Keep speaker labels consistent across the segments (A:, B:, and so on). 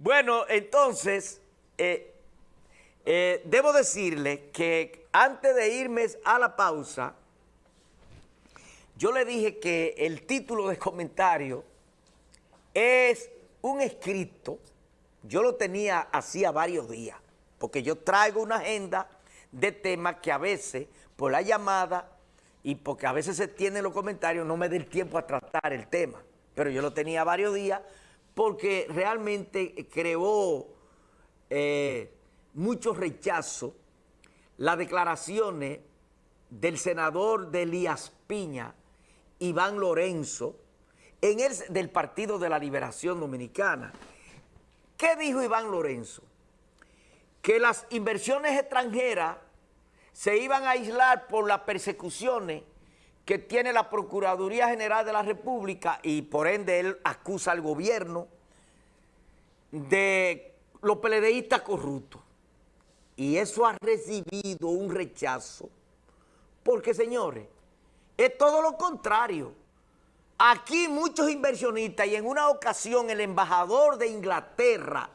A: Bueno, entonces, eh, eh, debo decirle que antes de irme a la pausa, yo le dije que el título de comentario es un escrito, yo lo tenía hacía varios días, porque yo traigo una agenda de temas que a veces, por la llamada y porque a veces se tienen los comentarios, no me da el tiempo a tratar el tema. Pero yo lo tenía varios días porque realmente creó eh, mucho rechazo las declaraciones del senador de Elías Piña, Iván Lorenzo, en el, del Partido de la Liberación Dominicana. ¿Qué dijo Iván Lorenzo? Que las inversiones extranjeras se iban a aislar por las persecuciones que tiene la Procuraduría General de la República y por ende él acusa al gobierno de los peledeístas corruptos. Y eso ha recibido un rechazo porque, señores, es todo lo contrario. Aquí muchos inversionistas y en una ocasión el embajador de Inglaterra,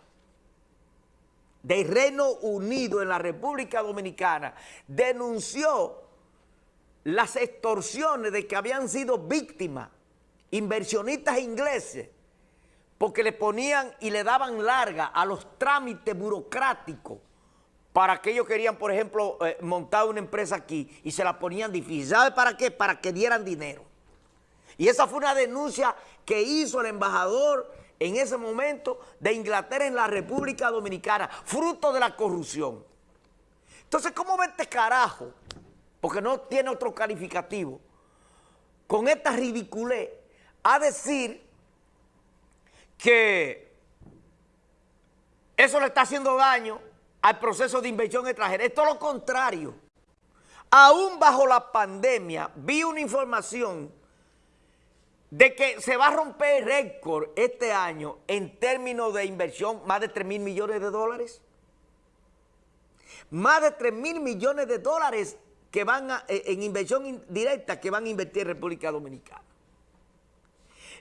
A: del Reino Unido en la República Dominicana, denunció las extorsiones de que habían sido víctimas inversionistas ingleses porque le ponían y le daban larga a los trámites burocráticos para que ellos querían, por ejemplo, eh, montar una empresa aquí y se la ponían difícil. ¿Sabe para qué? Para que dieran dinero. Y esa fue una denuncia que hizo el embajador en ese momento de Inglaterra en la República Dominicana, fruto de la corrupción. Entonces, ¿cómo ve este carajo? Porque no tiene otro calificativo. Con esta ridiculez, a decir que eso le está haciendo daño al proceso de inversión extranjera. Es lo contrario. Aún bajo la pandemia, vi una información de que se va a romper el récord este año en términos de inversión, más de 3 mil millones de dólares. Más de 3 mil millones de dólares que van eh, en inversión directa que van a invertir en República Dominicana.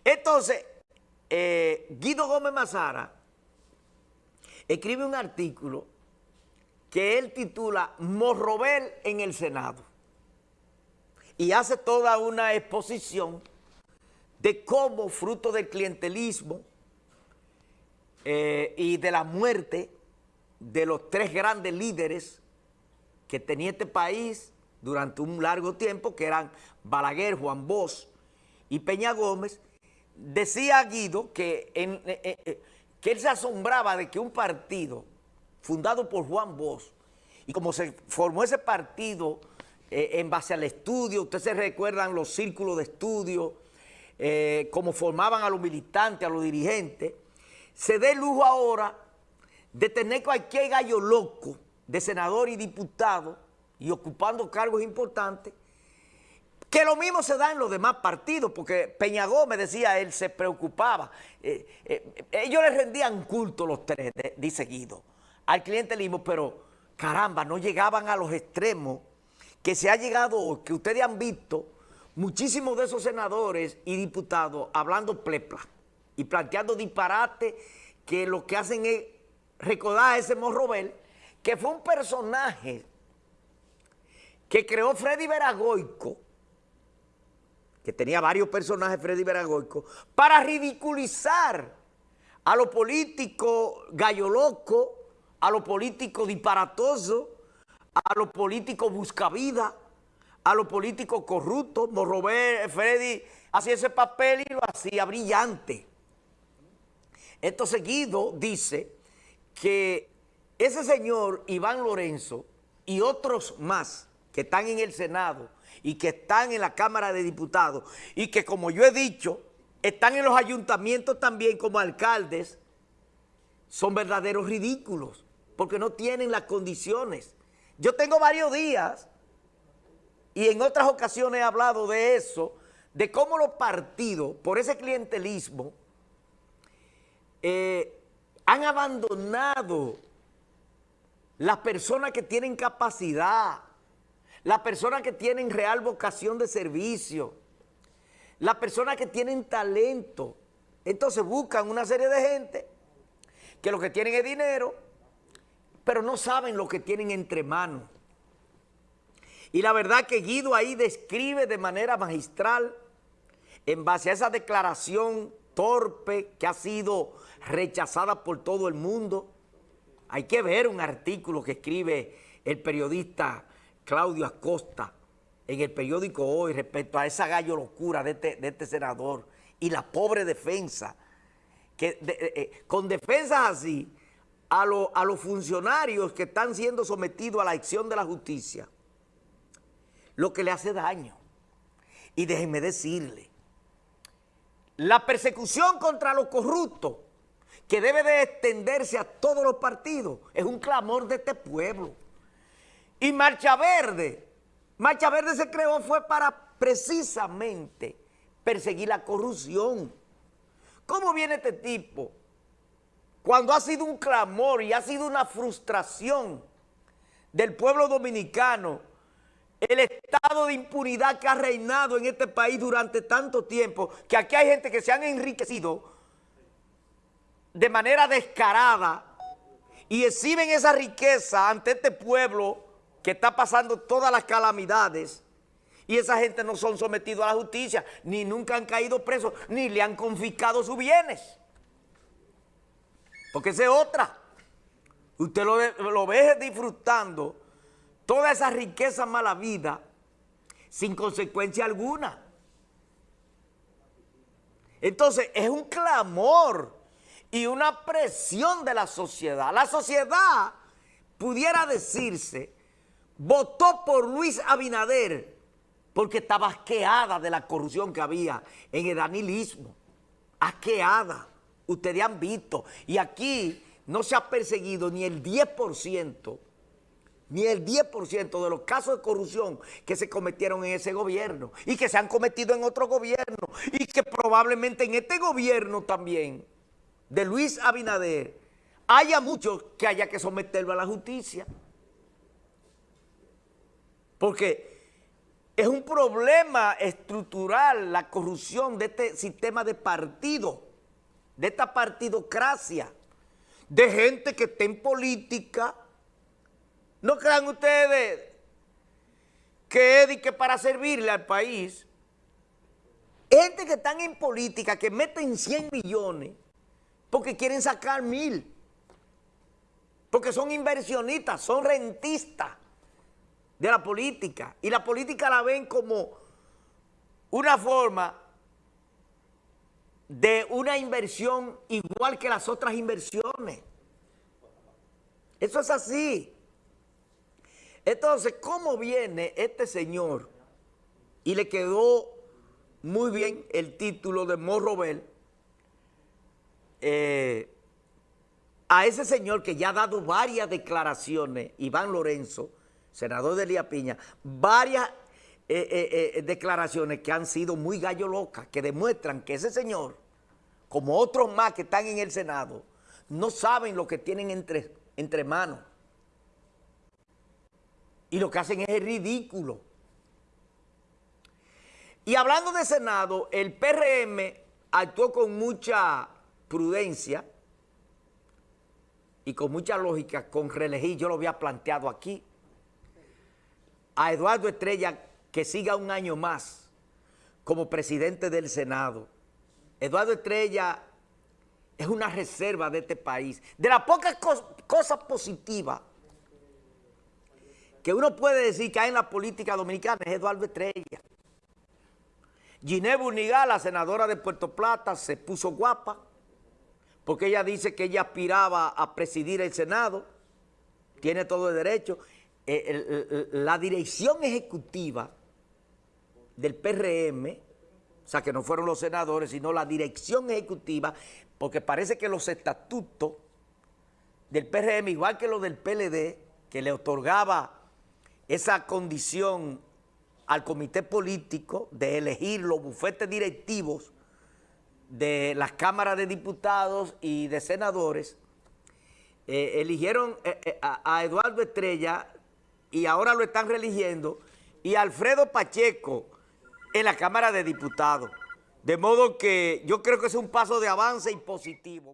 A: Entonces, eh, Guido Gómez Mazara escribe un artículo que él titula Morrobel en el Senado y hace toda una exposición de cómo fruto del clientelismo eh, y de la muerte de los tres grandes líderes que tenía este país durante un largo tiempo, que eran Balaguer, Juan Bosch y Peña Gómez, decía Guido que, eh, eh, que él se asombraba de que un partido fundado por Juan Bosch, y como se formó ese partido en base al estudio, ustedes se recuerdan los círculos de estudio, eh, como formaban a los militantes, a los dirigentes, se dé lujo ahora de tener cualquier gallo loco de senador y diputado y ocupando cargos importantes, que lo mismo se da en los demás partidos, porque Peña Gómez, decía él, se preocupaba. Eh, eh, ellos le rendían culto los tres, dice Guido, al clientelismo, pero caramba, no llegaban a los extremos que se ha llegado, que ustedes han visto, muchísimos de esos senadores y diputados hablando plepla y planteando disparate que lo que hacen es recordar a ese Morrobel, que fue un personaje que creó Freddy Veragoico, que tenía varios personajes Freddy Veragoico, para ridiculizar a los políticos gallo loco, a los políticos disparatosos, a los políticos buscavidas, a los políticos corruptos. Morrobé, Freddy hacía ese papel y lo hacía brillante. Esto seguido dice que ese señor Iván Lorenzo y otros más que están en el Senado y que están en la Cámara de Diputados y que como yo he dicho, están en los ayuntamientos también como alcaldes, son verdaderos ridículos porque no tienen las condiciones. Yo tengo varios días y en otras ocasiones he hablado de eso, de cómo los partidos, por ese clientelismo, eh, han abandonado las personas que tienen capacidad, las personas que tienen real vocación de servicio, las personas que tienen talento. Entonces buscan una serie de gente que lo que tienen es dinero, pero no saben lo que tienen entre manos. Y la verdad que Guido ahí describe de manera magistral, en base a esa declaración torpe que ha sido rechazada por todo el mundo. Hay que ver un artículo que escribe el periodista Claudio Acosta en el periódico Hoy respecto a esa gallo locura de este, este senador y la pobre defensa, que eh, eh, con defensas así, a, a los funcionarios que están siendo sometidos a la acción de la justicia, lo que le hace daño. Y déjenme decirle, la persecución contra los corruptos, que debe de extenderse a todos los partidos, es un clamor de este pueblo. Y Marcha Verde, Marcha Verde se creó fue para precisamente perseguir la corrupción. ¿Cómo viene este tipo? Cuando ha sido un clamor y ha sido una frustración del pueblo dominicano, el estado de impunidad que ha reinado en este país durante tanto tiempo, que aquí hay gente que se han enriquecido de manera descarada y exhiben esa riqueza ante este pueblo que está pasando todas las calamidades y esa gente no son sometidos a la justicia, ni nunca han caído presos, ni le han confiscado sus bienes. Porque esa es otra. Usted lo, lo ve disfrutando toda esa riqueza mala vida sin consecuencia alguna. Entonces es un clamor y una presión de la sociedad. La sociedad, pudiera decirse, votó por Luis Abinader porque estaba asqueada de la corrupción que había en el danilismo. Asqueada. Ustedes han visto. Y aquí no se ha perseguido ni el 10%, ni el 10% de los casos de corrupción que se cometieron en ese gobierno y que se han cometido en otro gobierno y que probablemente en este gobierno también de Luis Abinader haya muchos que haya que someterlo a la justicia. Porque es un problema estructural la corrupción de este sistema de partido, de esta partidocracia, de gente que está en política. No crean ustedes que es que para servirle al país, gente que están en política, que meten 100 millones, porque quieren sacar mil, porque son inversionistas, son rentistas de la política. Y la política la ven como una forma de una inversión igual que las otras inversiones. Eso es así. Entonces, ¿cómo viene este señor? Y le quedó muy bien el título de Morrobel eh, a ese señor que ya ha dado varias declaraciones, Iván Lorenzo, senador de Elías Piña, varias eh, eh, eh, declaraciones que han sido muy gallo locas, que demuestran que ese señor, como otros más que están en el Senado, no saben lo que tienen entre, entre manos. Y lo que hacen es ridículo. Y hablando de Senado, el PRM actuó con mucha prudencia y con mucha lógica con reelegir, yo lo había planteado aquí, a Eduardo Estrella que siga un año más como presidente del Senado. Eduardo Estrella es una reserva de este país. De las pocas cosas positivas que uno puede decir que hay en la política dominicana es Eduardo Estrella. Ginebra Unigal, la senadora de Puerto Plata, se puso guapa porque ella dice que ella aspiraba a presidir el Senado, tiene todo el derecho, eh, la dirección ejecutiva del PRM, o sea, que no fueron los senadores, sino la dirección ejecutiva, porque parece que los estatutos del PRM, igual que los del PLD, que le otorgaba esa condición al comité político de elegir los bufetes directivos de las cámaras de diputados y de senadores, eh, eligieron eh, a Eduardo Estrella y ahora lo están religiendo, y Alfredo Pacheco en la Cámara de Diputados. De modo que yo creo que es un paso de avance y positivo.